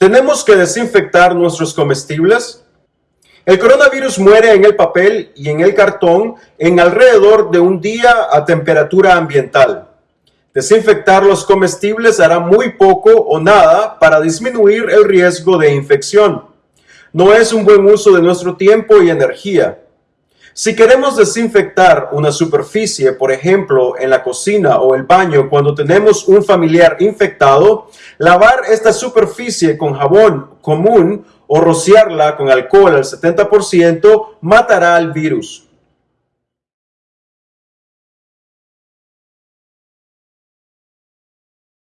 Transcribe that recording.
¿Tenemos que desinfectar nuestros comestibles? El coronavirus muere en el papel y en el cartón en alrededor de un día a temperatura ambiental. Desinfectar los comestibles hará muy poco o nada para disminuir el riesgo de infección. No es un buen uso de nuestro tiempo y energía. Si queremos desinfectar una superficie, por ejemplo, en la cocina o el baño cuando tenemos un familiar infectado, lavar esta superficie con jabón común o rociarla con alcohol al 70% matará al virus.